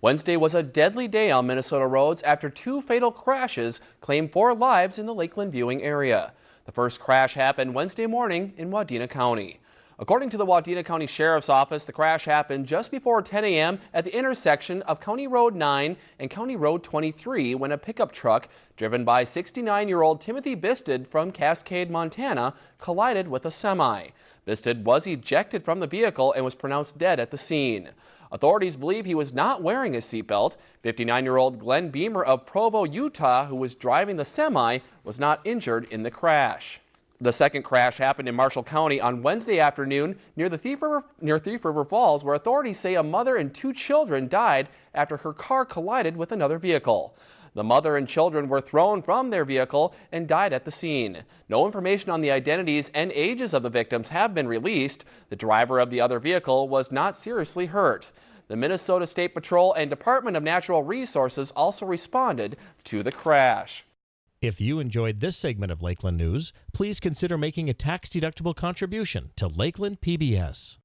Wednesday was a deadly day on Minnesota roads after two fatal crashes claimed four lives in the Lakeland viewing area. The first crash happened Wednesday morning in Wadena County. According to the Wadena County Sheriff's Office, the crash happened just before 10 a.m. at the intersection of County Road 9 and County Road 23 when a pickup truck driven by 69-year-old Timothy Bisted from Cascade, Montana collided with a semi. Bisted was ejected from the vehicle and was pronounced dead at the scene. Authorities believe he was not wearing his seatbelt. 59-year-old Glenn Beamer of Provo, Utah, who was driving the semi, was not injured in the crash. The second crash happened in Marshall County on Wednesday afternoon near the Thief River, near Thief River Falls, where authorities say a mother and two children died after her car collided with another vehicle. The mother and children were thrown from their vehicle and died at the scene. No information on the identities and ages of the victims have been released. The driver of the other vehicle was not seriously hurt. The Minnesota State Patrol and Department of Natural Resources also responded to the crash. If you enjoyed this segment of Lakeland News, please consider making a tax-deductible contribution to Lakeland PBS.